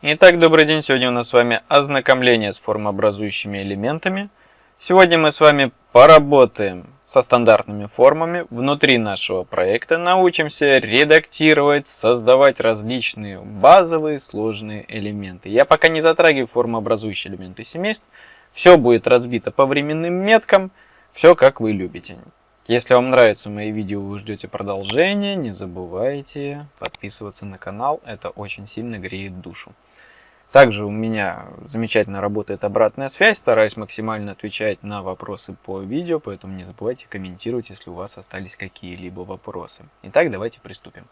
Итак, добрый день. Сегодня у нас с вами ознакомление с формообразующими элементами. Сегодня мы с вами поработаем со стандартными формами внутри нашего проекта, научимся редактировать, создавать различные базовые сложные элементы. Я пока не затрагиваю формообразующие элементы семейств, все будет разбито по временным меткам, все как вы любите. Если вам нравятся мои видео, вы ждете продолжения, не забывайте подписываться на канал, это очень сильно греет душу. Также у меня замечательно работает обратная связь, стараюсь максимально отвечать на вопросы по видео, поэтому не забывайте комментировать, если у вас остались какие-либо вопросы. Итак, давайте приступим.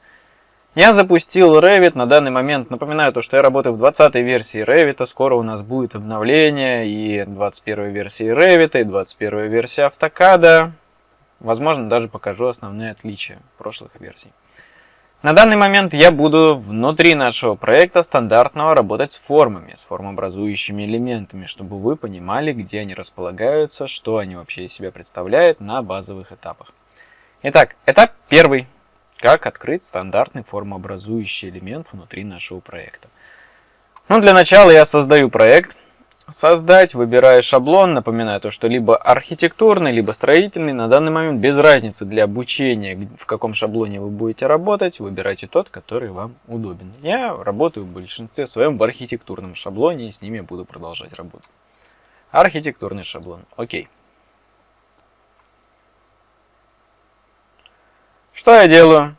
Я запустил Revit на данный момент. Напоминаю то, что я работаю в 20 версии Revit. Скоро у нас будет обновление и 21 версии Revit, и 21 версия AutoCAD. Возможно, даже покажу основные отличия прошлых версий. На данный момент я буду внутри нашего проекта стандартного работать с формами, с формообразующими элементами, чтобы вы понимали, где они располагаются, что они вообще из себя представляют на базовых этапах. Итак, этап первый. Как открыть стандартный формообразующий элемент внутри нашего проекта. Ну, для начала я создаю проект создать, выбирая шаблон, напоминаю то, что либо архитектурный, либо строительный, на данный момент без разницы для обучения, в каком шаблоне вы будете работать, выбирайте тот, который вам удобен. Я работаю в большинстве своем в архитектурном шаблоне и с ними буду продолжать работать. Архитектурный шаблон, окей. Что я делаю?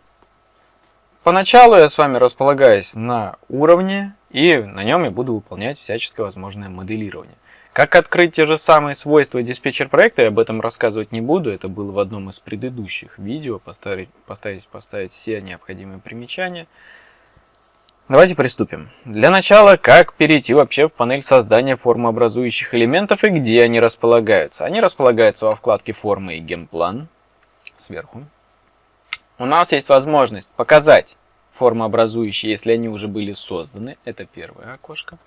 Поначалу я с вами располагаюсь на уровне и на нем я буду выполнять всяческое возможное моделирование. Как открыть те же самые свойства диспетчер проекта, я об этом рассказывать не буду, это было в одном из предыдущих видео, поставить, поставить, поставить все необходимые примечания. Давайте приступим. Для начала, как перейти вообще в панель создания формообразующих элементов и где они располагаются. Они располагаются во вкладке формы и геймплан, сверху. У нас есть возможность показать формообразующие, если они уже были созданы. Это первое окошко.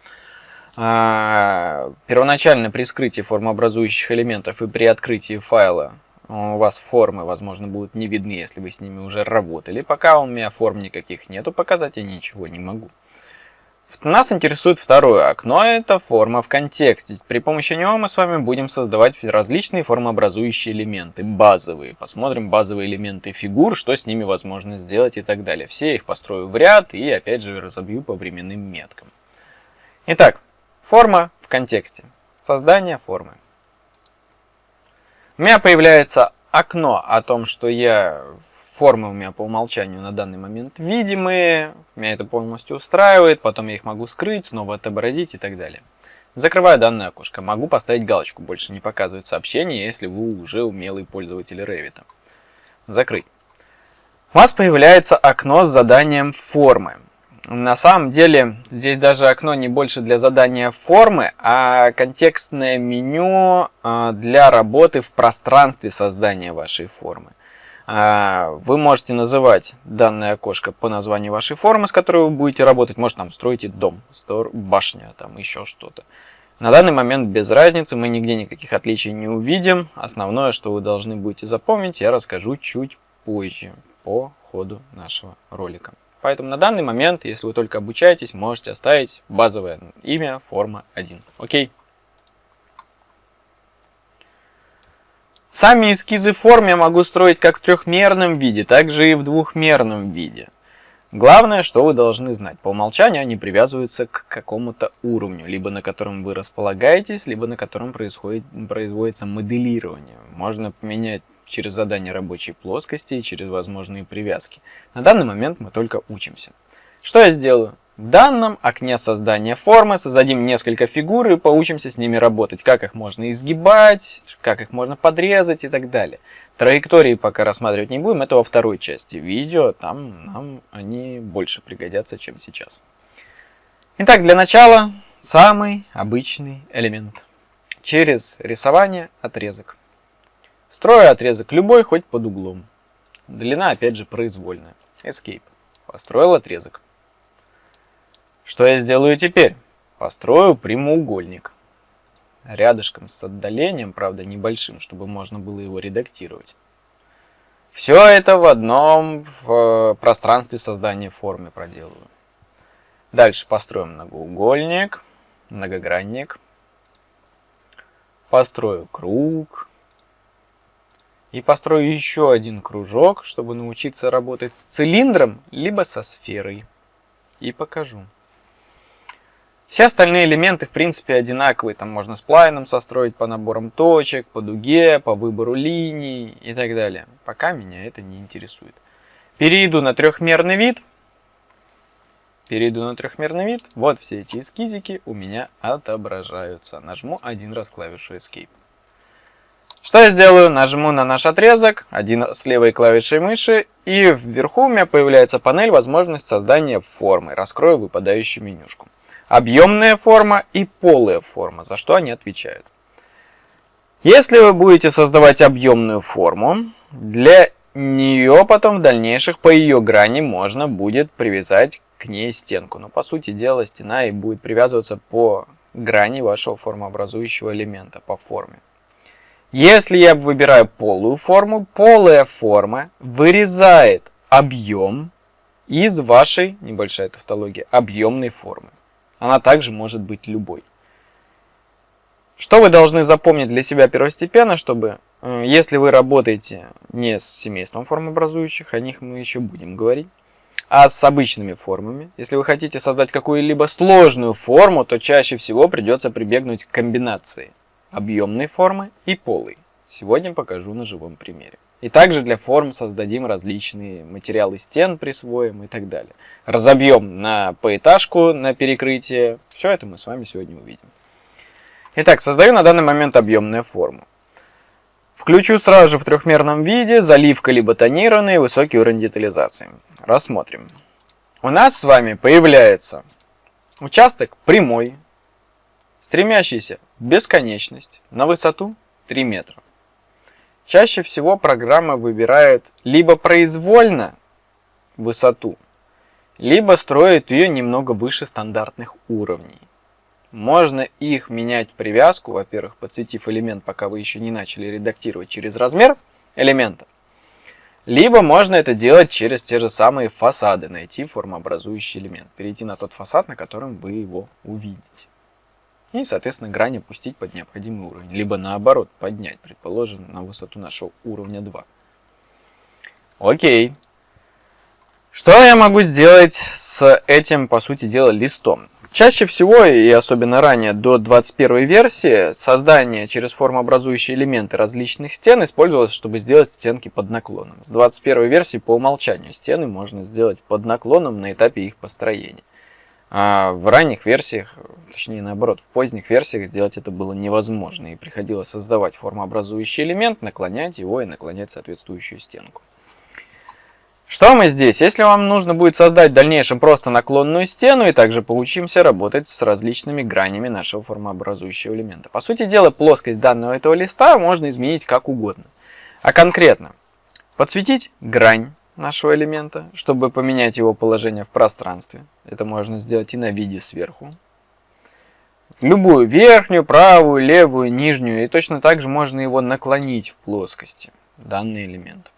А, первоначально при скрытии формообразующих элементов и при открытии файла у вас формы, возможно, будут не видны, если вы с ними уже работали. Пока у меня форм никаких нету, показать я ничего не могу. Нас интересует второе окно, это форма в контексте. При помощи него мы с вами будем создавать различные формообразующие элементы, базовые. Посмотрим базовые элементы фигур, что с ними возможно сделать и так далее. Все их построю в ряд и опять же разобью по временным меткам. Итак, форма в контексте. Создание формы. У меня появляется окно о том, что я Формы у меня по умолчанию на данный момент видимые, меня это полностью устраивает, потом я их могу скрыть, снова отобразить и так далее. Закрываю данное окошко, могу поставить галочку, больше не показывать сообщение, если вы уже умелый пользователь Revit. Закрыть. У вас появляется окно с заданием формы. На самом деле, здесь даже окно не больше для задания формы, а контекстное меню а, для работы в пространстве создания вашей формы. А, вы можете называть данное окошко по названию вашей формы, с которой вы будете работать. Может, там строите дом, башня, там еще что-то. На данный момент без разницы, мы нигде никаких отличий не увидим. Основное, что вы должны будете запомнить, я расскажу чуть позже по ходу нашего ролика. Поэтому на данный момент, если вы только обучаетесь, можете оставить базовое имя форма 1. Окей? Сами эскизы форм я могу строить как в трехмерном виде, так же и в двухмерном виде. Главное, что вы должны знать. По умолчанию они привязываются к какому-то уровню, либо на котором вы располагаетесь, либо на котором происходит, производится моделирование. Можно поменять через задание рабочей плоскости и через возможные привязки. На данный момент мы только учимся. Что я сделаю? В данном окне создания формы создадим несколько фигур и поучимся с ними работать. Как их можно изгибать, как их можно подрезать и так далее. Траектории пока рассматривать не будем, это во второй части видео. Там нам они больше пригодятся, чем сейчас. Итак, для начала самый обычный элемент. Через рисование отрезок. Строю отрезок любой, хоть под углом. Длина опять же произвольная. Escape. Построил отрезок. Что я сделаю теперь? Построю прямоугольник. Рядышком с отдалением, правда небольшим, чтобы можно было его редактировать. Все это в одном в пространстве создания формы проделываю. Дальше построим многоугольник, многогранник. Построю круг. И построю еще один кружок, чтобы научиться работать с цилиндром, либо со сферой. И покажу. Все остальные элементы, в принципе, одинаковые. Там можно сплайном состроить по наборам точек, по дуге, по выбору линий и так далее. Пока меня это не интересует. Перейду на трехмерный вид. Перейду на трехмерный вид. Вот все эти эскизики у меня отображаются. Нажму один раз клавишу Escape. Что я сделаю? Нажму на наш отрезок, один с левой клавишей мыши, и вверху у меня появляется панель возможность создания формы. Раскрою выпадающую менюшку объемная форма и полая форма, за что они отвечают. Если вы будете создавать объемную форму, для нее потом в дальнейших по ее грани можно будет привязать к ней стенку. Но по сути дела стена и будет привязываться по грани вашего формообразующего элемента, по форме. Если я выбираю полую форму, полая форма вырезает объем из вашей, небольшая тавтология, объемной формы. Она также может быть любой. Что вы должны запомнить для себя первостепенно, чтобы, э, если вы работаете не с семейством формообразующих, о них мы еще будем говорить, а с обычными формами, если вы хотите создать какую-либо сложную форму, то чаще всего придется прибегнуть к комбинации объемной формы и полой. Сегодня покажу на живом примере. И также для форм создадим различные материалы стен, присвоим и так далее. Разобьем на поэтажку, на перекрытие. Все это мы с вами сегодня увидим. Итак, создаю на данный момент объемную форму. Включу сразу же в трехмерном виде заливка либо тонированный высокий уровень детализации. Рассмотрим. У нас с вами появляется участок прямой, стремящийся в бесконечность на высоту 3 метра. Чаще всего программа выбирает либо произвольно высоту, либо строит ее немного выше стандартных уровней. Можно их менять привязку, во-первых, подсветив элемент, пока вы еще не начали редактировать через размер элемента. Либо можно это делать через те же самые фасады, найти формообразующий элемент, перейти на тот фасад, на котором вы его увидите. И, соответственно, грань опустить под необходимый уровень. Либо наоборот, поднять, предположим, на высоту нашего уровня 2. Окей. Что я могу сделать с этим, по сути дела, листом? Чаще всего, и особенно ранее, до 21 версии, создание через формообразующие элементы различных стен использовалось, чтобы сделать стенки под наклоном. С 21 версии по умолчанию стены можно сделать под наклоном на этапе их построения. А в ранних версиях, точнее наоборот, в поздних версиях сделать это было невозможно. И приходилось создавать формообразующий элемент, наклонять его и наклонять соответствующую стенку. Что мы здесь? Если вам нужно будет создать в дальнейшем просто наклонную стену, и также поучимся работать с различными гранями нашего формообразующего элемента. По сути дела, плоскость данного этого листа можно изменить как угодно. А конкретно, подсветить грань, нашего элемента, чтобы поменять его положение в пространстве. Это можно сделать и на виде сверху. В любую верхнюю, правую, левую, нижнюю. И точно так же можно его наклонить в плоскости, данный элемент.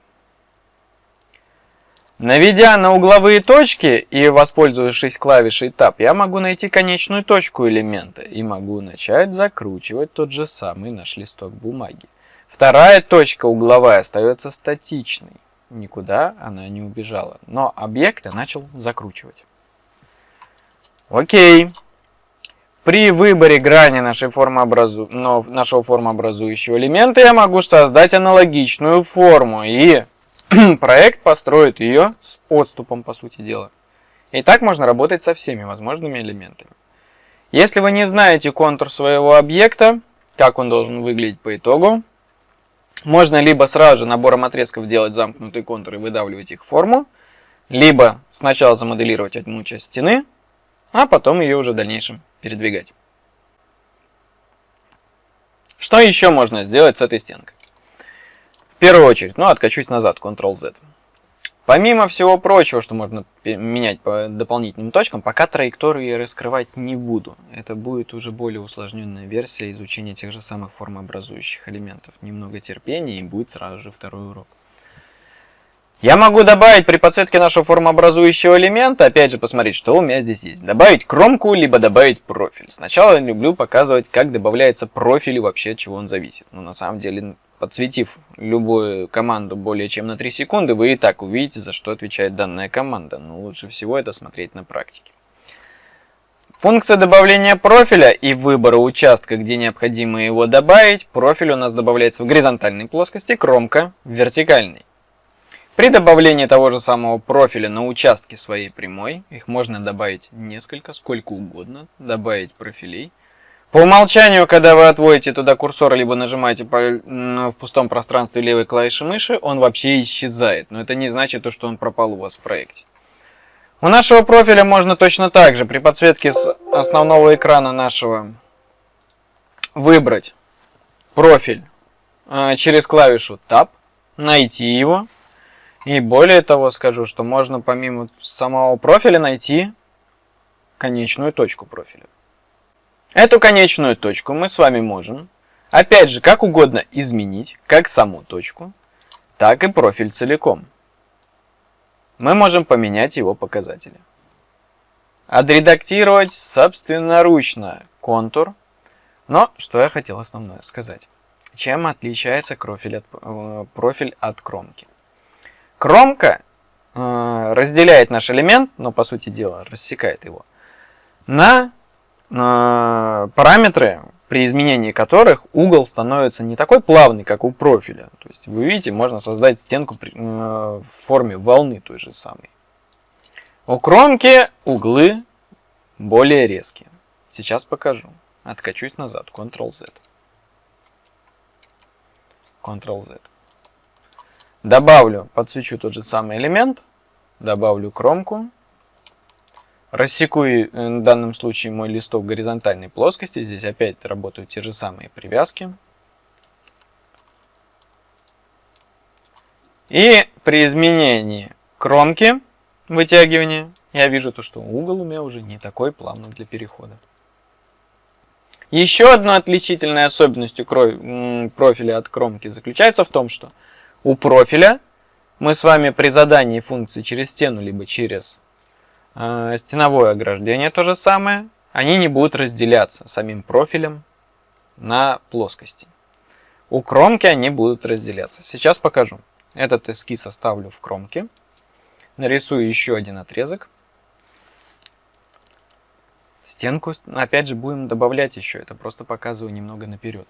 Наведя на угловые точки и воспользовавшись клавишей Tab, я могу найти конечную точку элемента и могу начать закручивать тот же самый наш листок бумаги. Вторая точка угловая остается статичной никуда она не убежала. Но объект я начал закручивать. Окей. При выборе грани нашей формообразу... но нашего формообразующего элемента я могу создать аналогичную форму. И проект построит ее с отступом, по сути дела. И так можно работать со всеми возможными элементами. Если вы не знаете контур своего объекта, как он должен выглядеть по итогу, можно либо сразу же набором отрезков делать замкнутые контуры и выдавливать их в форму, либо сначала замоделировать одну часть стены, а потом ее уже в дальнейшем передвигать. Что еще можно сделать с этой стенкой? В первую очередь, ну откачусь назад, Ctrl-Z. Помимо всего прочего, что можно менять по дополнительным точкам, пока траекторию я раскрывать не буду. Это будет уже более усложненная версия изучения тех же самых формообразующих элементов. Немного терпения и будет сразу же второй урок. Я могу добавить при подсветке нашего формообразующего элемента, опять же, посмотреть, что у меня здесь есть. Добавить кромку, либо добавить профиль. Сначала я люблю показывать, как добавляется профиль и вообще от чего он зависит. Но на самом деле, подсветив любую команду более чем на 3 секунды, вы и так увидите, за что отвечает данная команда. Но лучше всего это смотреть на практике. Функция добавления профиля и выбора участка, где необходимо его добавить. Профиль у нас добавляется в горизонтальной плоскости, кромка в вертикальной. При добавлении того же самого профиля на участке своей прямой, их можно добавить несколько, сколько угодно, добавить профилей. По умолчанию, когда вы отводите туда курсор, либо нажимаете по, в пустом пространстве левой клавиши мыши, он вообще исчезает. Но это не значит, что он пропал у вас в проекте. У нашего профиля можно точно так же при подсветке с основного экрана нашего выбрать профиль э, через клавишу Tab, найти его и более того скажу, что можно помимо самого профиля найти конечную точку профиля. Эту конечную точку мы с вами можем, опять же, как угодно изменить, как саму точку, так и профиль целиком. Мы можем поменять его показатели. Отредактировать собственноручно контур. Но что я хотел основное сказать. Чем отличается профиль от, э, профиль от кромки? Кромка э, разделяет наш элемент, но по сути дела рассекает его, на параметры, при изменении которых угол становится не такой плавный, как у профиля. То есть вы видите, можно создать стенку при, э, в форме волны той же самой. У кромки углы более резкие. Сейчас покажу. Откачусь назад. Ctrl-Z. Ctrl-Z. Добавлю, подсвечу тот же самый элемент, добавлю кромку, рассеку э, в данном случае мой листок горизонтальной плоскости, здесь опять работают те же самые привязки. И при изменении кромки вытягивания я вижу то, что угол у меня уже не такой плавный для перехода. Еще одной отличительной особенностью профиля от кромки заключается в том, что у профиля мы с вами при задании функции через стену, либо через стеновое ограждение то же самое, они не будут разделяться самим профилем на плоскости. У кромки они будут разделяться. Сейчас покажу. Этот эскиз оставлю в кромке. Нарисую еще один отрезок. Стенку, опять же, будем добавлять еще. Это просто показываю немного наперед.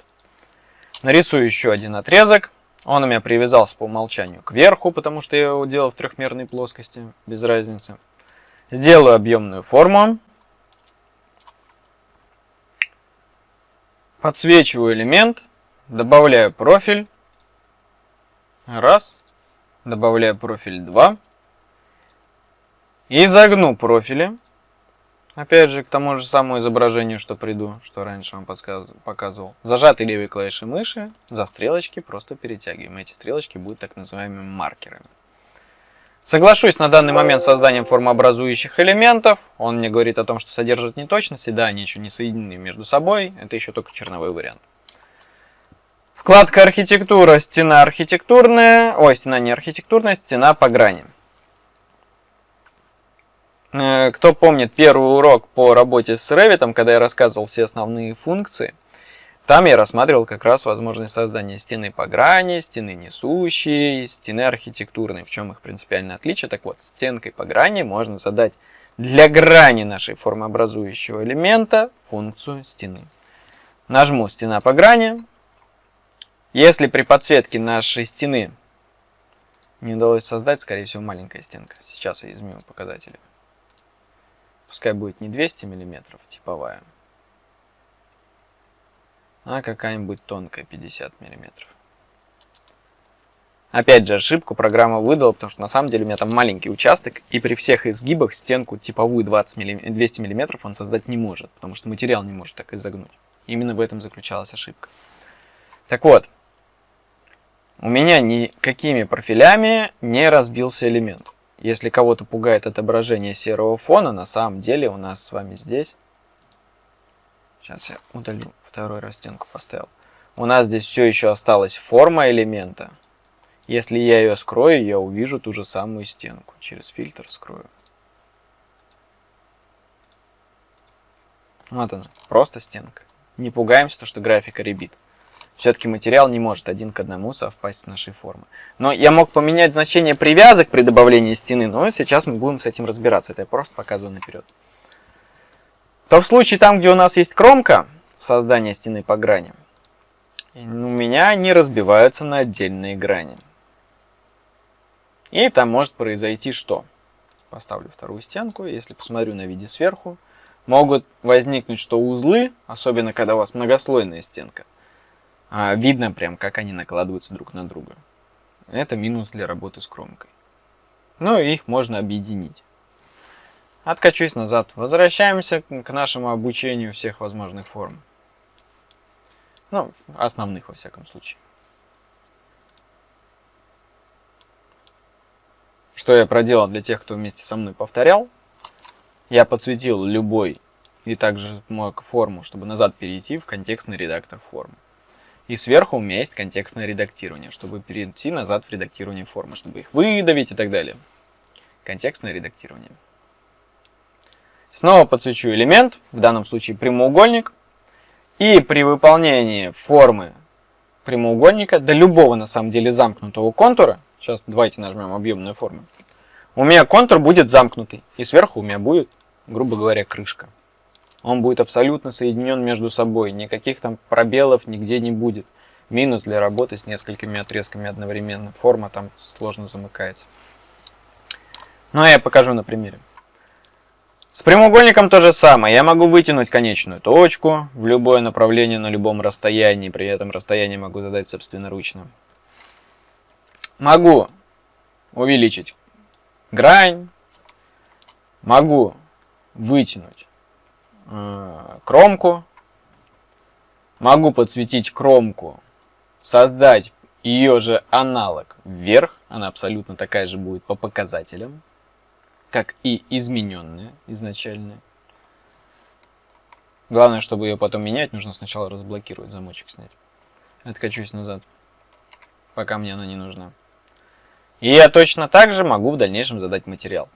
Нарисую еще один отрезок. Он у меня привязался по умолчанию к верху, потому что я его делал в трехмерной плоскости, без разницы. Сделаю объемную форму. Подсвечиваю элемент, добавляю профиль. Раз. Добавляю профиль 2. И загну профили. Опять же, к тому же самому изображению, что приду, что раньше вам показывал. Зажатый левой клавишей мыши, за стрелочки просто перетягиваем. Эти стрелочки будут так называемыми маркерами. Соглашусь на данный момент с созданием формообразующих элементов. Он мне говорит о том, что содержит неточности. Да, они еще не соединены между собой. Это еще только черновой вариант. Вкладка архитектура, стена архитектурная. Ой, стена не архитектурная, стена по грани. Э, кто помнит первый урок по работе с Revit, когда я рассказывал все основные функции, там я рассматривал как раз возможность создания стены по грани, стены несущей, стены архитектурной. В чем их принципиальное отличие? Так вот, стенкой по грани можно задать для грани нашей формообразующего элемента функцию стены. Нажму «Стена по грани». Если при подсветке нашей стены не удалось создать, скорее всего, маленькая стенка. Сейчас я изменю показатели. Пускай будет не 200 мм типовая, а какая-нибудь тонкая 50 мм. Опять же, ошибку программа выдала, потому что на самом деле у меня там маленький участок, и при всех изгибах стенку типовую 20 мм, 200 мм он создать не может, потому что материал не может так изогнуть. Именно в этом заключалась ошибка. Так вот, у меня никакими профилями не разбился элемент. Если кого-то пугает отображение серого фона, на самом деле у нас с вами здесь... Сейчас я удалю, второй раз стенку поставил. У нас здесь все еще осталась форма элемента. Если я ее скрою, я увижу ту же самую стенку. Через фильтр скрою. Вот она, просто стенка. Не пугаемся, то, что графика ребит. Все-таки материал не может один к одному совпасть с нашей формой. Но я мог поменять значение привязок при добавлении стены, но сейчас мы будем с этим разбираться. Это я просто показываю наперед. То в случае там, где у нас есть кромка, создания стены по грани, у меня они разбиваются на отдельные грани. И там может произойти что? Поставлю вторую стенку, если посмотрю на виде сверху, могут возникнуть что узлы, особенно когда у вас многослойная стенка. А, видно прям, как они накладываются друг на друга. Это минус для работы с кромкой. Но их можно объединить. Откачусь назад. Возвращаемся к нашему обучению всех возможных форм. Ну, основных во всяком случае. Что я проделал для тех, кто вместе со мной повторял. Я подсветил любой и также мог форму, чтобы назад перейти в контекстный редактор формы. И сверху у меня есть контекстное редактирование, чтобы перейти назад в редактирование формы, чтобы их выдавить и так далее. Контекстное редактирование. Снова подсвечу элемент, в данном случае прямоугольник. И при выполнении формы прямоугольника, до любого на самом деле замкнутого контура, сейчас давайте нажмем объемную форму, у меня контур будет замкнутый, и сверху у меня будет грубо говоря, крышка. Он будет абсолютно соединен между собой, никаких там пробелов нигде не будет. Минус для работы с несколькими отрезками одновременно. Форма там сложно замыкается. Ну, а я покажу на примере. С прямоугольником то же самое. Я могу вытянуть конечную точку в любое направление на любом расстоянии. При этом расстояние могу задать собственноручно. Могу увеличить грань. Могу вытянуть э, кромку. Могу подсветить кромку, создать ее же аналог вверх. Она абсолютно такая же будет по показателям, как и измененная изначальная. Главное, чтобы ее потом менять, нужно сначала разблокировать, замочек снять. Откачусь назад, пока мне она не нужна. И я точно так же могу в дальнейшем задать материал.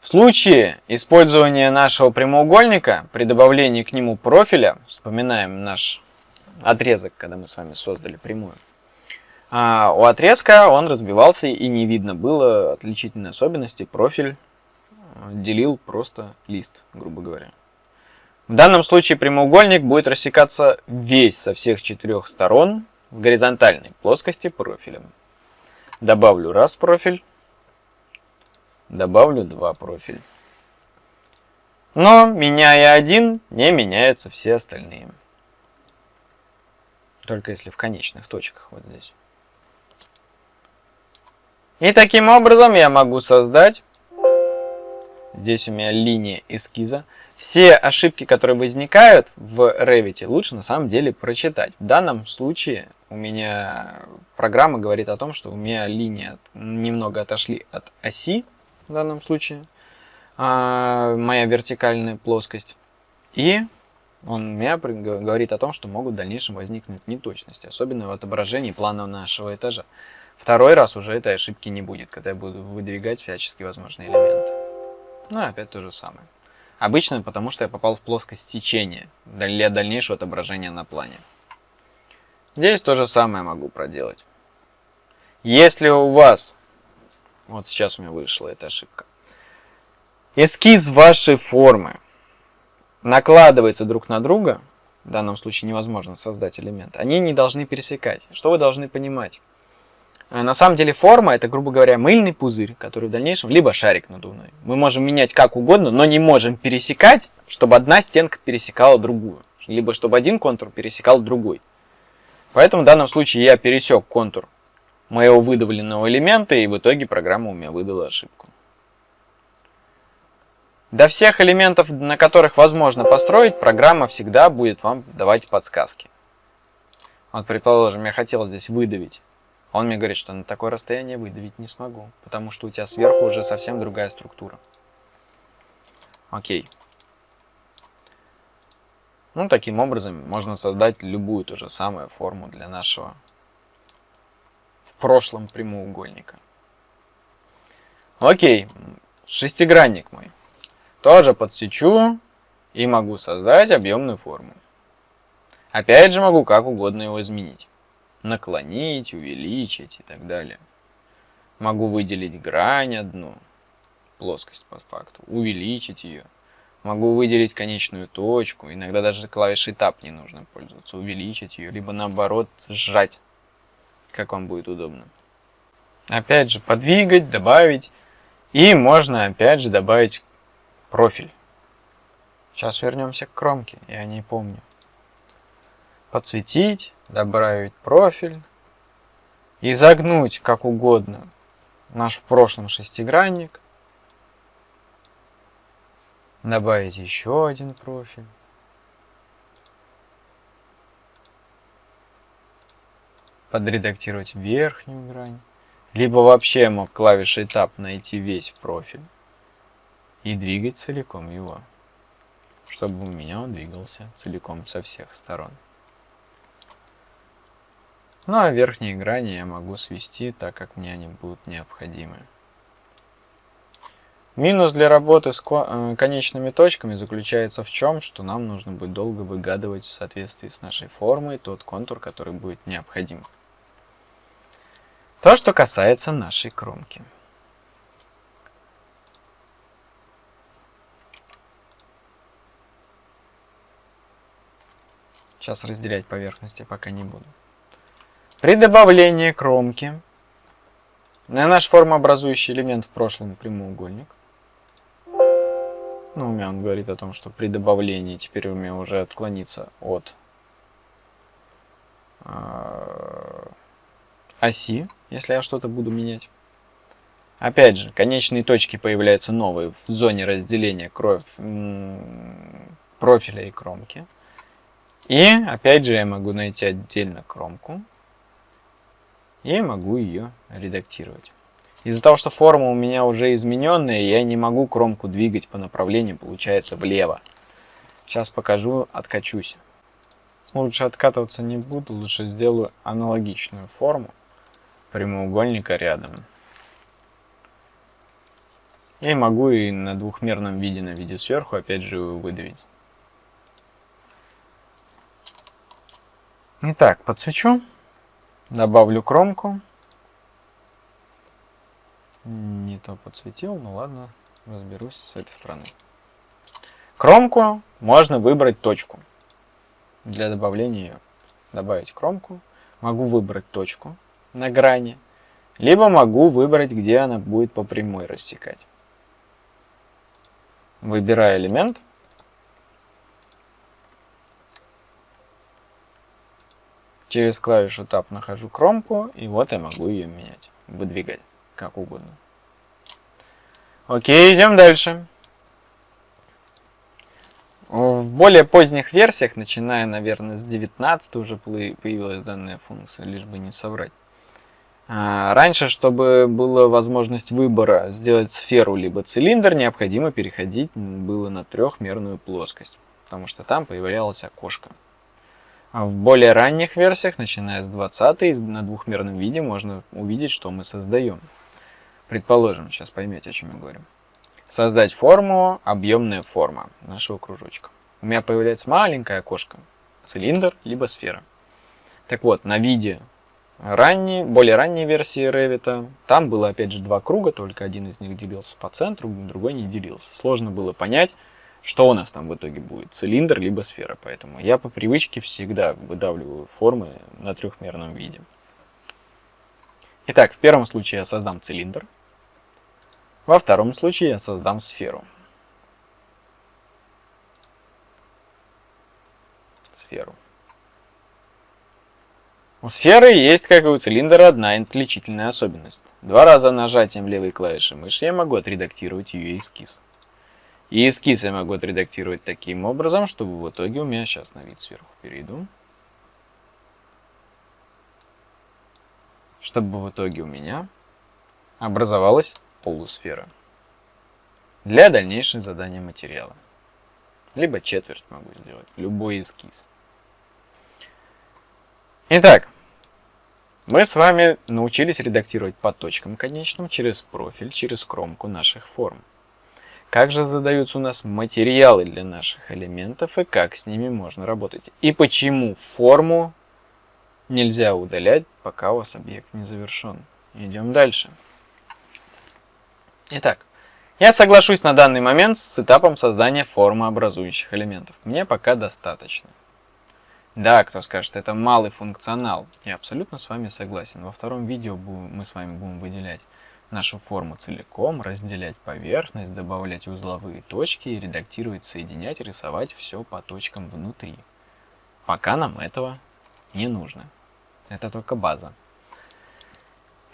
В случае использования нашего прямоугольника, при добавлении к нему профиля, вспоминаем наш отрезок, когда мы с вами создали прямую, а у отрезка он разбивался и не видно было отличительной особенности, профиль делил просто лист, грубо говоря. В данном случае прямоугольник будет рассекаться весь со всех четырех сторон в горизонтальной плоскости профилем. Добавлю раз профиль, добавлю два профиля. Но, меняя один, не меняются все остальные. Только если в конечных точках, вот здесь. И таким образом я могу создать, здесь у меня линия эскиза, все ошибки, которые возникают в Revit, лучше на самом деле прочитать. В данном случае у меня программа говорит о том, что у меня линии немного отошли от оси, в данном случае, а, моя вертикальная плоскость. И он меня говорит о том, что могут в дальнейшем возникнуть неточности, особенно в отображении плана нашего этажа. Второй раз уже этой ошибки не будет, когда я буду выдвигать всяческие возможные элементы. Ну, опять то же самое. Обычно потому, что я попал в плоскость течения для дальнейшего отображения на плане. Здесь то же самое могу проделать. Если у вас вот сейчас у меня вышла эта ошибка. Эскиз вашей формы накладывается друг на друга, в данном случае невозможно создать элемент, они не должны пересекать. Что вы должны понимать? Э, на самом деле форма это, грубо говоря, мыльный пузырь, который в дальнейшем, либо шарик надувной. Мы можем менять как угодно, но не можем пересекать, чтобы одна стенка пересекала другую. Либо чтобы один контур пересекал другой. Поэтому в данном случае я пересек контур моего выдавленного элемента, и в итоге программа у меня выдала ошибку. До всех элементов, на которых возможно построить, программа всегда будет вам давать подсказки. Вот, предположим, я хотел здесь выдавить. Он мне говорит, что на такое расстояние выдавить не смогу, потому что у тебя сверху уже совсем другая структура. Окей. Ну, таким образом можно создать любую ту же самую форму для нашего в прошлом прямоугольника. Окей, шестигранник мой. Тоже подсвечу и могу создать объемную форму. Опять же могу как угодно его изменить. Наклонить, увеличить и так далее. Могу выделить грань одну, плоскость по факту, увеличить ее. Могу выделить конечную точку, иногда даже клавишей Tab не нужно пользоваться, увеличить ее, либо наоборот сжать, как вам будет удобно. Опять же подвигать, добавить, и можно опять же добавить профиль. Сейчас вернемся к кромке, я не помню. Подсветить, добавить профиль, изогнуть как угодно наш в прошлом шестигранник, добавить еще один профиль. Подредактировать верхнюю грань. Либо вообще мог клавишей Tab найти весь профиль и двигать целиком его, чтобы у меня он двигался целиком со всех сторон. Ну а верхние грани я могу свести, так как мне они будут необходимы. Минус для работы с э, конечными точками заключается в чем, что нам нужно будет долго выгадывать в соответствии с нашей формой тот контур, который будет необходим. То, что касается нашей кромки. Сейчас разделять поверхности пока не буду. При добавлении кромки на наш формообразующий элемент в прошлом прямоугольник. Ну, у меня он говорит о том, что при добавлении теперь у меня уже отклонится от э, оси, если я что-то буду менять. Опять же, конечные точки появляются новые в зоне разделения кровь, профиля и кромки. И опять же я могу найти отдельно кромку я могу ее редактировать. Из-за того, что форма у меня уже измененная, я не могу кромку двигать по направлению, получается, влево. Сейчас покажу, откачусь. Лучше откатываться не буду, лучше сделаю аналогичную форму прямоугольника рядом. И могу и на двухмерном виде, на виде сверху, опять же, выдавить. Итак, подсвечу. Добавлю кромку. Не то подсветил, ну ладно, разберусь с этой стороны. Кромку можно выбрать точку для добавления. Добавить кромку. Могу выбрать точку на грани, либо могу выбрать, где она будет по прямой рассекать. Выбираю элемент. Через клавишу Tab нахожу кромку, и вот я могу ее менять, выдвигать, как угодно. Окей, идем дальше. В более поздних версиях, начиная, наверное, с 19 уже появилась данная функция, лишь бы не соврать. А, раньше, чтобы была возможность выбора сделать сферу либо цилиндр, необходимо переходить было на трехмерную плоскость, потому что там появлялось окошко. А в более ранних версиях, начиная с 20 на двухмерном виде, можно увидеть, что мы создаем. Предположим, сейчас поймете, о чем я говорю. Создать форму, объемная форма нашего кружочка. У меня появляется маленькое окошко, цилиндр, либо сфера. Так вот, на виде ранней, более ранней версии Revit, там было опять же два круга, только один из них делился по центру, другой не делился. Сложно было понять, что у нас там в итоге будет? Цилиндр либо сфера. Поэтому я по привычке всегда выдавливаю формы на трехмерном виде. Итак, в первом случае я создам цилиндр. Во втором случае я создам сферу. Сферу. У сферы есть, как и у цилиндра, одна отличительная особенность. Два раза нажатием левой клавиши мыши я могу отредактировать ее эскиз. И эскиз я могу отредактировать таким образом, чтобы в итоге у меня сейчас на вид сверху перейду. Чтобы в итоге у меня образовалась полусфера для дальнейшего задания материала. Либо четверть могу сделать, любой эскиз. Итак, Мы с вами научились редактировать по точкам конечным через профиль, через кромку наших форм. Как же задаются у нас материалы для наших элементов и как с ними можно работать. И почему форму нельзя удалять, пока у вас объект не завершен. Идем дальше. Итак, я соглашусь на данный момент с этапом создания формы образующих элементов. Мне пока достаточно. Да, кто скажет, это малый функционал. Я абсолютно с вами согласен. Во втором видео мы с вами будем выделять нашу форму целиком, разделять поверхность, добавлять узловые точки редактировать, соединять, рисовать все по точкам внутри. Пока нам этого не нужно. Это только база.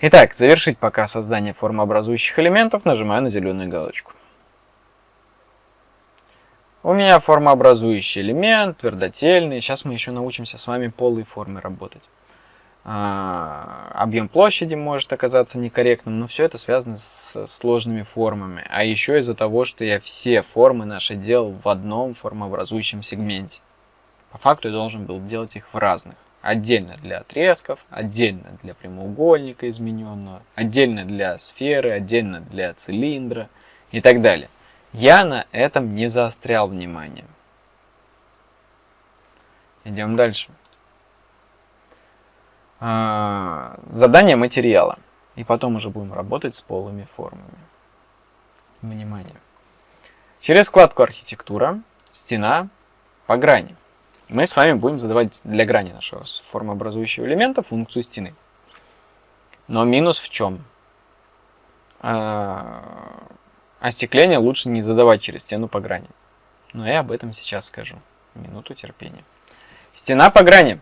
Итак, завершить пока создание формообразующих элементов, нажимаю на зеленую галочку. У меня формообразующий элемент, твердотельный. Сейчас мы еще научимся с вами полой формы работать. А, объем площади может оказаться некорректным, но все это связано с сложными формами. А еще из-за того, что я все формы наши делал в одном формообразующем сегменте. По факту я должен был делать их в разных. Отдельно для отрезков, отдельно для прямоугольника измененного, отдельно для сферы, отдельно для цилиндра и так далее. Я на этом не заострял внимание. Идем дальше. А, задание материала. И потом уже будем работать с полыми формами. Внимание. Через вкладку архитектура, стена, по грани. Мы с вами будем задавать для грани нашего формообразующего элемента функцию стены. Но минус в чем? А, остекление лучше не задавать через стену по грани. Но я об этом сейчас скажу. Минуту терпения. Стена по грани.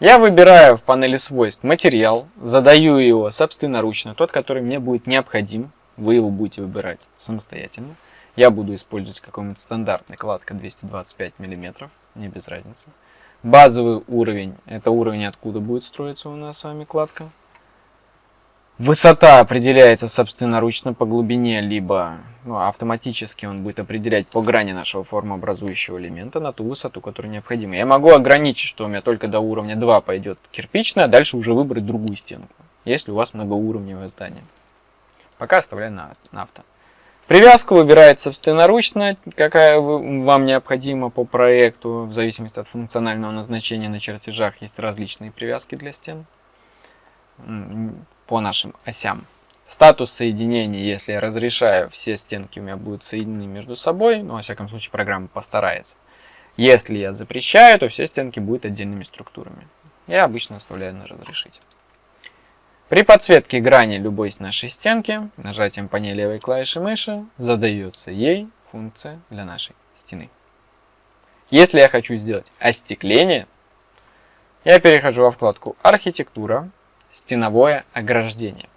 Я выбираю в панели свойств материал, задаю его собственноручно, тот, который мне будет необходим. Вы его будете выбирать самостоятельно. Я буду использовать какой-нибудь стандартный кладка 225 мм, не без разницы. Базовый уровень, это уровень, откуда будет строиться у нас с вами кладка. Высота определяется собственноручно по глубине, либо ну, автоматически он будет определять по грани нашего формообразующего элемента на ту высоту, которая необходима. Я могу ограничить, что у меня только до уровня 2 пойдет кирпичная, а дальше уже выбрать другую стенку, если у вас многоуровневое здание. Пока оставляю на, на авто. Привязку выбирает собственноручно, какая вам необходима по проекту, в зависимости от функционального назначения на чертежах есть различные привязки для стен по нашим осям. Статус соединения, если я разрешаю, все стенки у меня будут соединены между собой, но во всяком случае программа постарается. Если я запрещаю, то все стенки будут отдельными структурами. Я обычно оставляю на разрешить. При подсветке грани любой нашей стенки, нажатием по ней левой клавиши мыши, задается ей функция для нашей стены. Если я хочу сделать остекление, я перехожу во вкладку «Архитектура», стеновое ограждение.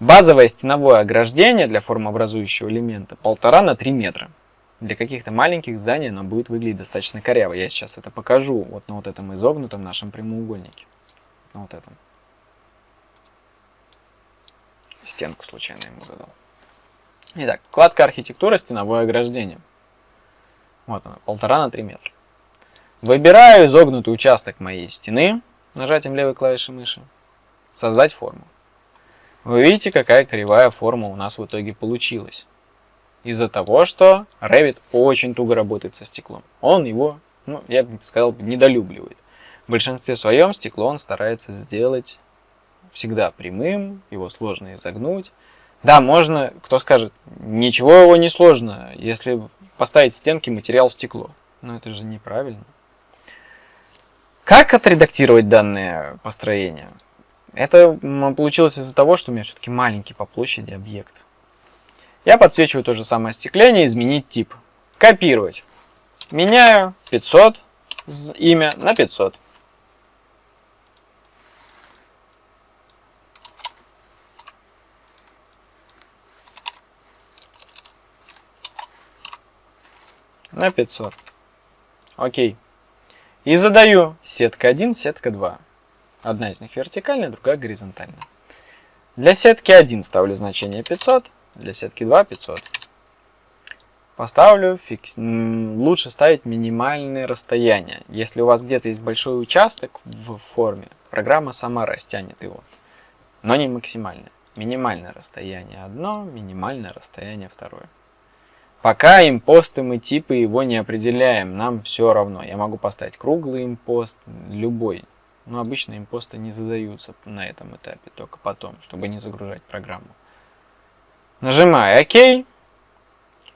Базовое стеновое ограждение для формообразующего элемента 1,5 на 3 метра. Для каких-то маленьких зданий оно будет выглядеть достаточно коряво. Я сейчас это покажу вот на вот этом изогнутом нашем прямоугольнике. На вот этом. Стенку случайно ему задал. Итак, вкладка архитектура, стеновое ограждение. Вот она, 1,5 на 3 метра. Выбираю изогнутый участок моей стены нажатием левой клавиши мыши создать форму. Вы видите, какая кривая форма у нас в итоге получилась. Из-за того, что Revit очень туго работает со стеклом. Он его, ну, я бы сказал, недолюбливает. В большинстве своем стекло он старается сделать всегда прямым, его сложно изогнуть. Да, можно, кто скажет, ничего его не сложно, если поставить стенки материал стекло. Но это же неправильно. Как отредактировать данное построение? Это получилось из-за того, что у меня все-таки маленький по площади объект. Я подсвечиваю то же самое остекление, изменить тип. Копировать. Меняю 500 имя на 500. На 500. Окей. И задаю сетка 1, сетка 2. Одна из них вертикальная, другая горизонтальная. Для сетки 1 ставлю значение 500, для сетки 2 500. Поставлю, фикс... лучше ставить минимальные расстояния. Если у вас где-то есть большой участок в форме, программа сама растянет его. Но не максимальное. Минимальное расстояние одно, минимальное расстояние второе. Пока импосты мы типы его не определяем, нам все равно. Я могу поставить круглый импост, любой. Но обычно импосты не задаются на этом этапе, только потом, чтобы не загружать программу. Нажимаю ОК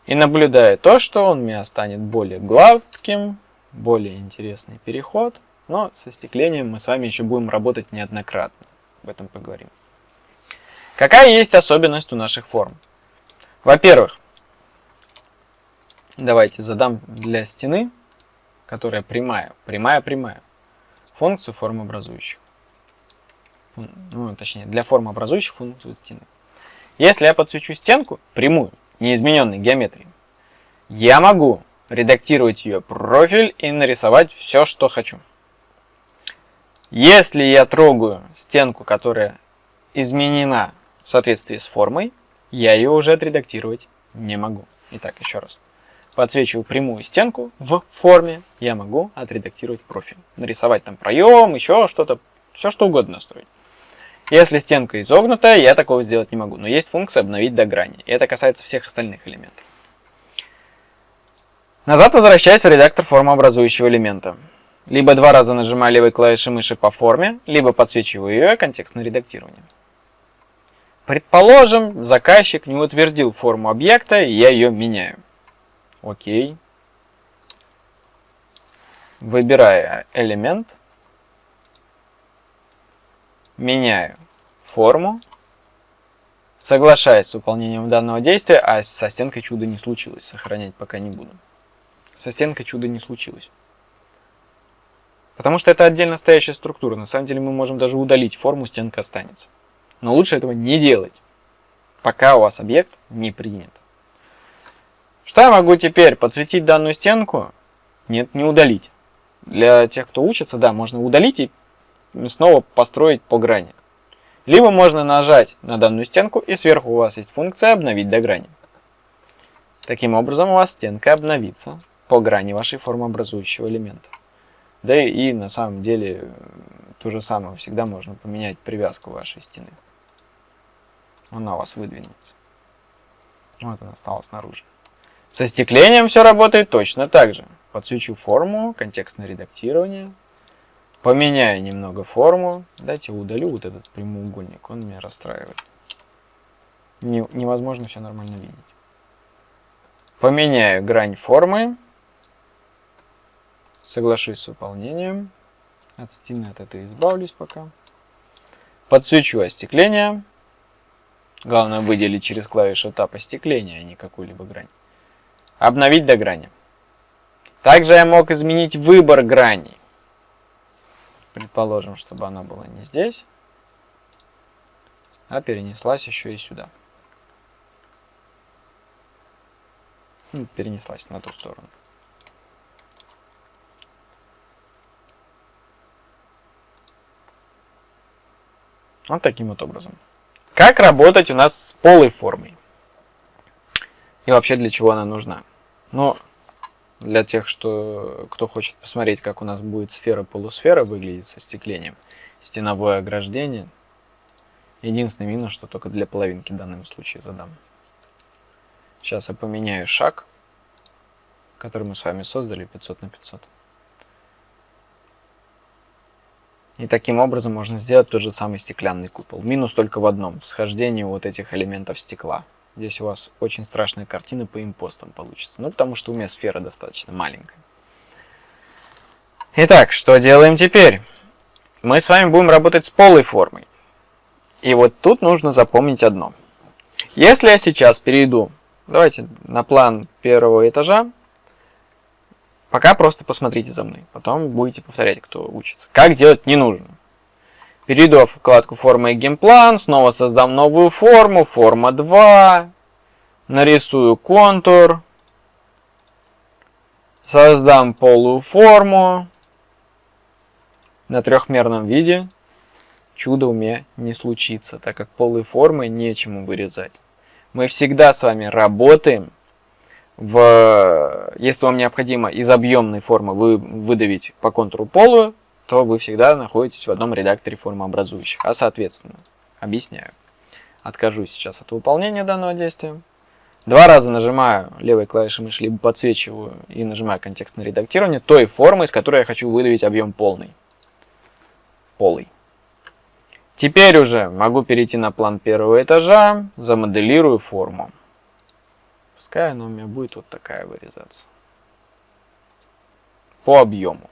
и наблюдаю то, что он меня станет более гладким, более интересный переход. Но со стеклением мы с вами еще будем работать неоднократно. Об этом поговорим. Какая есть особенность у наших форм? Во-первых, давайте задам для стены, которая прямая, прямая-прямая, функцию формообразующих. Ну, точнее, для формообразующих функцию стены. Если я подсвечу стенку, прямую, неизмененной геометрии, я могу редактировать ее профиль и нарисовать все, что хочу. Если я трогаю стенку, которая изменена в соответствии с формой, я ее уже отредактировать не могу. Итак, еще раз. Подсвечиваю прямую стенку в форме, я могу отредактировать профиль. Нарисовать там проем, еще что-то, все что угодно настроить. Если стенка изогнутая, я такого сделать не могу. Но есть функция обновить до грани. И это касается всех остальных элементов. Назад возвращаюсь в редактор формообразующего элемента. Либо два раза нажимаю левой клавишей мыши по форме, либо подсвечиваю ее контекстное редактирование. Предположим, заказчик не утвердил форму объекта, и я ее меняю. Окей. Выбираю элемент. Меняю форму. Соглашаюсь с выполнением данного действия, а со стенкой чуда не случилось. Сохранять пока не буду. Со стенкой чуда не случилось. Потому что это отдельно стоящая структура. На самом деле мы можем даже удалить форму, стенка останется. Но лучше этого не делать, пока у вас объект не принят. Что я могу теперь? Подсветить данную стенку? Нет, не удалить. Для тех, кто учится, да, можно удалить и снова построить по грани. Либо можно нажать на данную стенку и сверху у вас есть функция «Обновить до грани». Таким образом у вас стенка обновится по грани вашей формообразующего элемента. Да и, и на самом деле то же самое всегда можно поменять привязку вашей стены. Она у вас выдвинется. Вот она стала снаружи. Со стеклением все работает точно так же. Подсвечу форму, контекстное редактирование. Поменяю немного форму. Дайте удалю вот этот прямоугольник, он меня расстраивает. Не, невозможно все нормально видеть. Поменяю грань формы. Соглашусь с выполнением. От стены от этой избавлюсь пока. Подсвечу остекление. Главное выделить через клавишу Tab остекление, а не какую-либо грань. Обновить до грани. Также я мог изменить выбор граней. Предположим, чтобы она была не здесь, а перенеслась еще и сюда. Ну, перенеслась на ту сторону. Вот таким вот образом. Как работать у нас с полой формой? И вообще для чего она нужна? Ну, для тех, что, кто хочет посмотреть, как у нас будет сфера-полусфера выглядеть со стеклением, стеновое ограждение. Единственный минус, что только для половинки в данном случае задам. Сейчас я поменяю шаг, который мы с вами создали 500 на 500. И таким образом можно сделать тот же самый стеклянный купол. Минус только в одном, схождении вот этих элементов стекла. Здесь у вас очень страшная картина по импостам получится. Ну, потому что у меня сфера достаточно маленькая. Итак, что делаем теперь? Мы с вами будем работать с полой формой. И вот тут нужно запомнить одно. Если я сейчас перейду, давайте на план первого этажа, Пока просто посмотрите за мной, потом будете повторять, кто учится. Как делать не нужно. Перейду в вкладку форма и геймплан, снова создам новую форму, форма 2, нарисую контур, создам полую форму на трехмерном виде. Чудо у меня не случится, так как полые формы нечему вырезать. Мы всегда с вами работаем в, если вам необходимо из объемной формы вы, выдавить по контуру полую, то вы всегда находитесь в одном редакторе формообразующих. А соответственно, объясняю. Откажусь сейчас от выполнения данного действия. Два раза нажимаю левой клавишей мыши, либо подсвечиваю и нажимаю контекстное редактирование той формы, из которой я хочу выдавить объем полный. Полый. Теперь уже могу перейти на план первого этажа, замоделирую форму. Пускай она у меня будет вот такая вырезаться. По объему.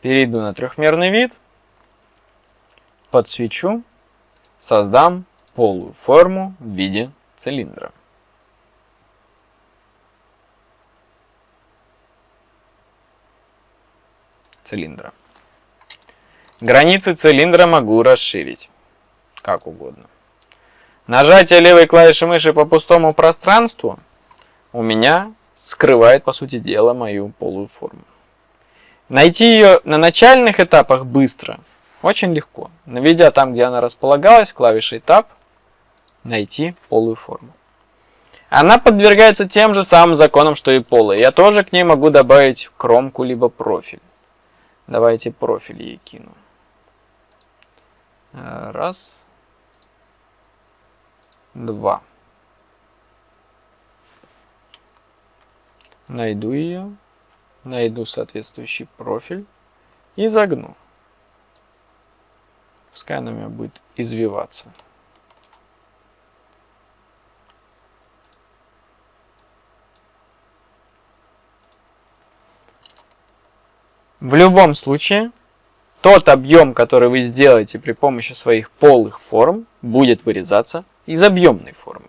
Перейду на трехмерный вид, подсвечу, создам полую форму в виде цилиндра. Цилиндра. Границы цилиндра могу расширить, как угодно. Нажатие левой клавиши мыши по пустому пространству у меня скрывает, по сути дела, мою полую форму. Найти ее на начальных этапах быстро очень легко. Наведя там, где она располагалась, клавишей Tab, найти полую форму. Она подвергается тем же самым законам, что и полая. Я тоже к ней могу добавить кромку либо профиль. Давайте профиль ей кину. Раз. Два. Найду ее найду соответствующий профиль и загну. Пускай она у меня будет извиваться. В любом случае, тот объем, который вы сделаете при помощи своих полых форм, будет вырезаться из объемной формы.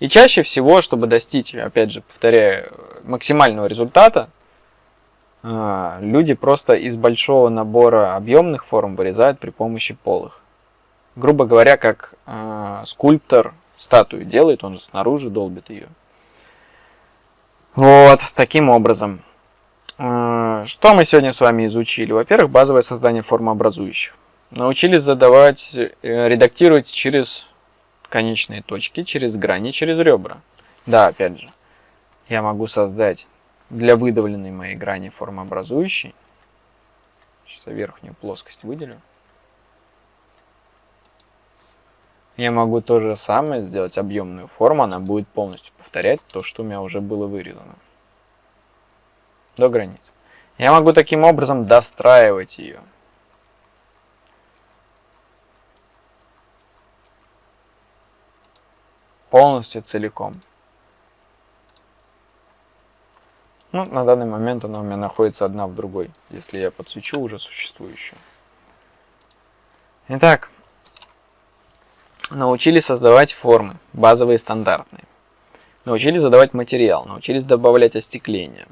И чаще всего, чтобы достичь, опять же, повторяю, максимального результата, а, люди просто из большого набора объемных форм вырезают при помощи полых. Грубо говоря, как э, скульптор статую делает, он же снаружи долбит ее. Вот, таким образом. Э, что мы сегодня с вами изучили? Во-первых, базовое создание формообразующих. Научились задавать, э, редактировать через конечные точки через грани, через ребра. Да, опять же, я могу создать для выдавленной моей грани формообразующей, сейчас я верхнюю плоскость выделю, я могу то же самое сделать объемную форму, она будет полностью повторять то, что у меня уже было вырезано. До границы. Я могу таким образом достраивать ее. полностью целиком. Ну, на данный момент она у меня находится одна в другой, если я подсвечу уже существующую. Итак, научились создавать формы, базовые стандартные. Научились задавать материал, научились добавлять остекление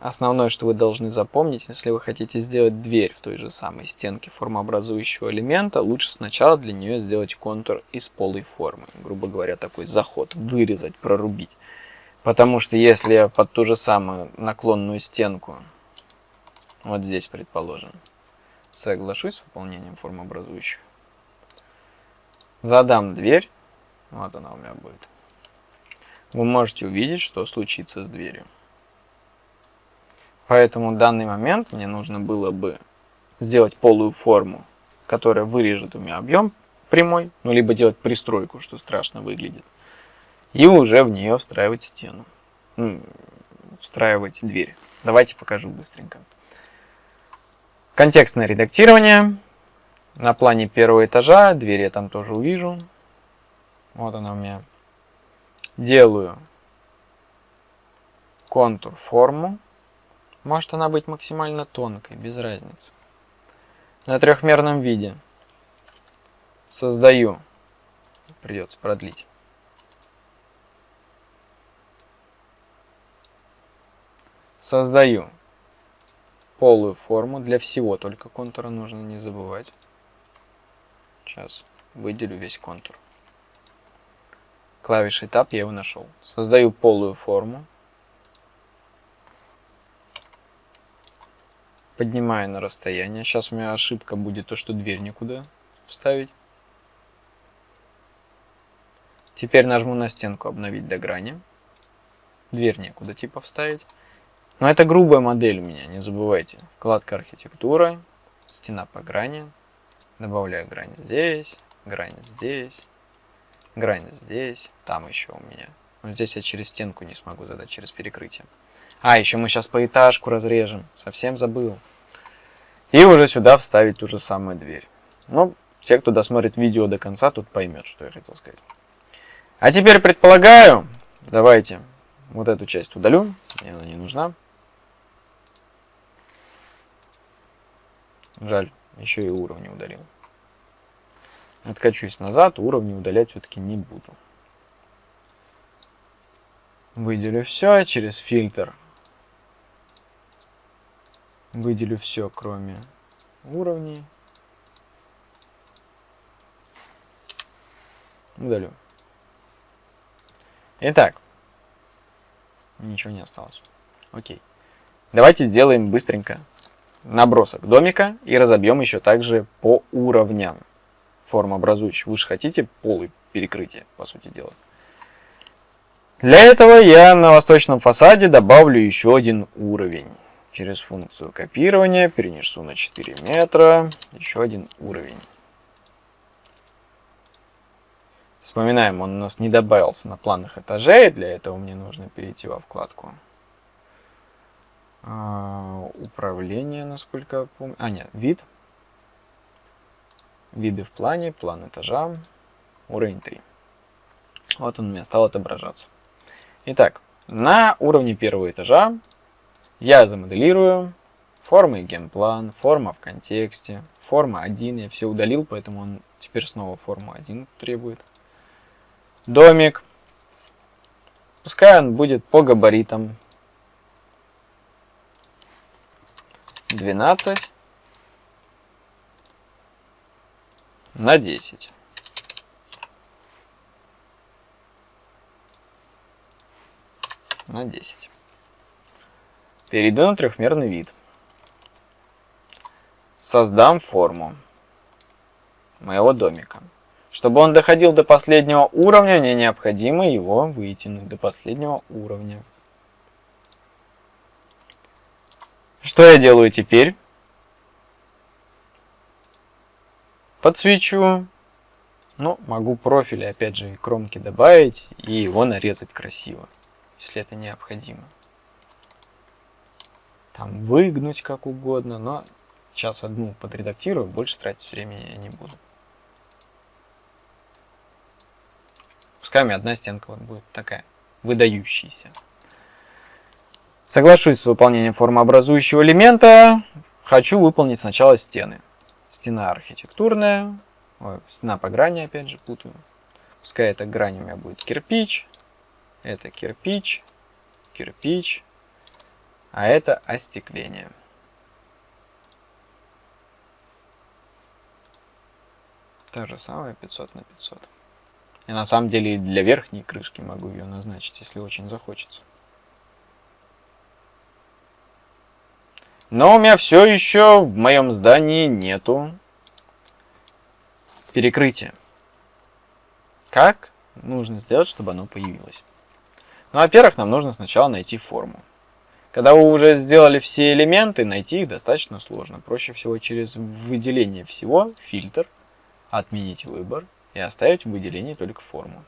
основное, что вы должны запомнить, если вы хотите сделать дверь в той же самой стенке формообразующего элемента, лучше сначала для нее сделать контур из полой формы. Грубо говоря, такой заход, вырезать, прорубить. Потому что если я под ту же самую наклонную стенку, вот здесь предположим, соглашусь с выполнением формообразующих, задам дверь, вот она у меня будет, вы можете увидеть, что случится с дверью. Поэтому в данный момент мне нужно было бы сделать полую форму, которая вырежет у меня объем прямой, ну либо делать пристройку, что страшно выглядит, и уже в нее встраивать стену, ну, встраивать дверь. Давайте покажу быстренько. Контекстное редактирование. На плане первого этажа, дверь я там тоже увижу. Вот она у меня. Делаю контур форму. Может она быть максимально тонкой, без разницы. На трехмерном виде создаю, придется продлить. Создаю полую форму для всего, только контура нужно не забывать. Сейчас выделю весь контур. Клавишей Tab я его нашел. Создаю полую форму. Поднимаю на расстояние. Сейчас у меня ошибка будет то, что дверь никуда вставить. Теперь нажму на стенку «Обновить до грани». Дверь некуда типа вставить. Но это грубая модель у меня, не забывайте. Вкладка архитектура, стена по грани. Добавляю грань здесь, грань здесь, грань здесь, там еще у меня. Но здесь я через стенку не смогу задать, через перекрытие. А, еще мы сейчас по этажку разрежем. Совсем забыл. И уже сюда вставить ту же самую дверь. Ну, те, кто досмотрит видео до конца, тут поймет, что я хотел сказать. А теперь предполагаю, давайте вот эту часть удалю, мне она не нужна. Жаль, еще и уровни удалил. Откачусь назад, уровни удалять все-таки не буду. Выделю все через фильтр. Выделю все, кроме уровней. Удалю. Итак. Ничего не осталось. Окей. Давайте сделаем быстренько набросок домика и разобьем еще также по уровням форм образующих. Вы же хотите полы перекрытия, по сути дела. Для этого я на восточном фасаде добавлю еще один уровень. Через функцию копирования перенесу на 4 метра еще один уровень. Вспоминаем, он у нас не добавился на планах этажей. Для этого мне нужно перейти во вкладку а, управление, насколько я помню. А, нет, вид. Виды в плане, план этажа, уровень 3. Вот он у меня стал отображаться. Итак, на уровне первого этажа я замоделирую формы геймплан, форма в контексте, форма 1. Я все удалил, поэтому он теперь снова форму 1 требует. Домик. Пускай он будет по габаритам 12 на 10. На 10. Перейду на трехмерный вид. Создам форму моего домика. Чтобы он доходил до последнего уровня, мне необходимо его вытянуть до последнего уровня. Что я делаю теперь? Подсвечу. Ну, могу профили, опять же, кромки добавить и его нарезать красиво, если это необходимо. Там выгнуть как угодно, но сейчас одну подредактирую, больше тратить времени я не буду. Пускай у меня одна стенка вот будет такая, выдающаяся. Соглашусь с выполнением формообразующего элемента. Хочу выполнить сначала стены. Стена архитектурная. Ой, стена по грани, опять же, путаю. Пускай эта грань у меня будет кирпич. Это кирпич, кирпич. А это остекление. То же самое 500 на 500. И на самом деле для верхней крышки могу ее назначить, если очень захочется. Но у меня все еще в моем здании нету перекрытия. Как нужно сделать, чтобы оно появилось? Ну, во-первых, нам нужно сначала найти форму. Когда вы уже сделали все элементы, найти их достаточно сложно. Проще всего через выделение всего, фильтр, отменить выбор и оставить в выделении только форму.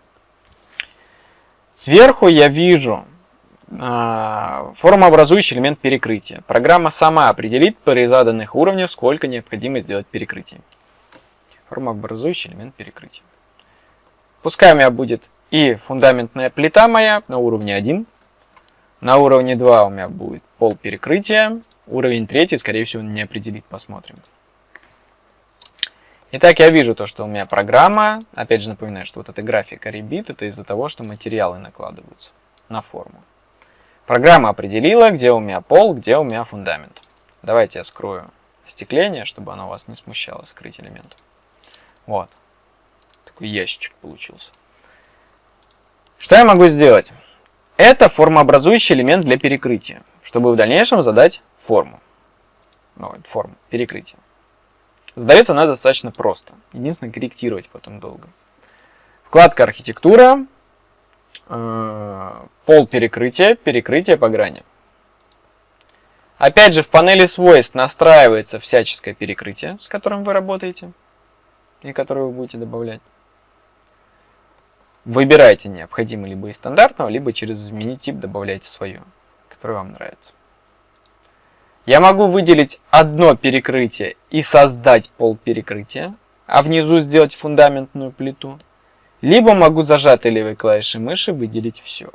Сверху я вижу формообразующий элемент перекрытия. Программа сама определит при заданных уровнях, сколько необходимо сделать перекрытий. Формообразующий элемент перекрытия. Пускай у меня будет и фундаментная плита моя на уровне 1. На уровне 2 у меня будет пол перекрытия. Уровень 3, скорее всего, не определит. Посмотрим. Итак, я вижу то, что у меня программа. Опять же напоминаю, что вот эта графика ребит, это из-за того, что материалы накладываются на форму. Программа определила, где у меня пол, где у меня фундамент. Давайте я скрою остекление, чтобы оно вас не смущало, скрыть элемент. Вот. Такой ящичек получился. Что я могу сделать? Это формообразующий элемент для перекрытия, чтобы в дальнейшем задать форму. Ну, форму перекрытия. Задается она достаточно просто. Единственное, корректировать потом долго. Вкладка архитектура. Э, пол перекрытия, перекрытие по грани. Опять же, в панели свойств настраивается всяческое перекрытие, с которым вы работаете и которое вы будете добавлять. Выбирайте необходимый либо из стандартного, либо через изменить тип добавляйте свое, которое вам нравится. Я могу выделить одно перекрытие и создать пол перекрытия, а внизу сделать фундаментную плиту. Либо могу зажатой левой клавишей мыши выделить все.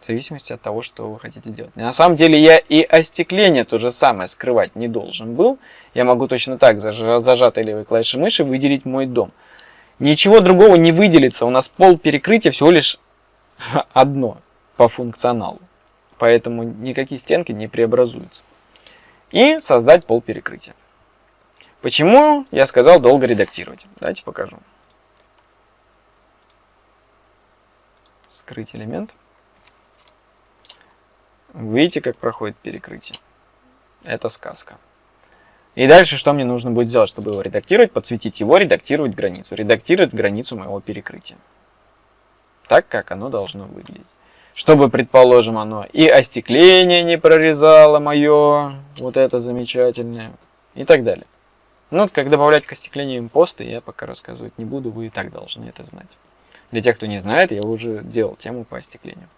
В зависимости от того, что вы хотите делать. На самом деле я и остекление то же самое скрывать не должен был. Я могу точно так зажатой левой клавишей мыши выделить мой дом. Ничего другого не выделится. У нас пол перекрытия всего лишь одно по функционалу. Поэтому никакие стенки не преобразуются. И создать пол перекрытия. Почему я сказал долго редактировать? Давайте покажу. Скрыть элемент. Видите, как проходит перекрытие. Это сказка. И дальше что мне нужно будет сделать, чтобы его редактировать? Подсветить его, редактировать границу. Редактировать границу моего перекрытия. Так, как оно должно выглядеть. Чтобы, предположим, оно и остекление не прорезало мое, вот это замечательное, и так далее. Ну, как добавлять к остеклению импосты, я пока рассказывать не буду, вы и так должны это знать. Для тех, кто не знает, я уже делал тему по остеклению.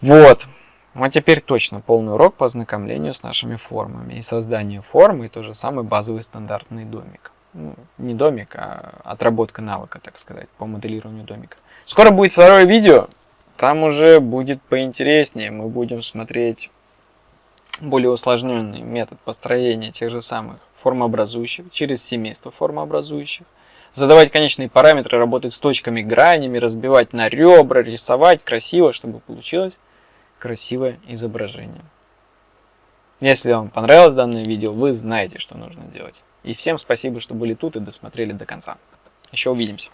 Вот. А теперь точно полный урок по ознакомлению с нашими формами. И создание формы, и тот же самый базовый стандартный домик. Ну, не домик, а отработка навыка, так сказать, по моделированию домика. Скоро будет второе видео, там уже будет поинтереснее. Мы будем смотреть более усложненный метод построения тех же самых формообразующих через семейство формообразующих. Задавать конечные параметры, работать с точками, гранями, разбивать на ребра, рисовать красиво, чтобы получилось красивое изображение. Если вам понравилось данное видео, вы знаете, что нужно делать. И всем спасибо, что были тут и досмотрели до конца. Еще увидимся.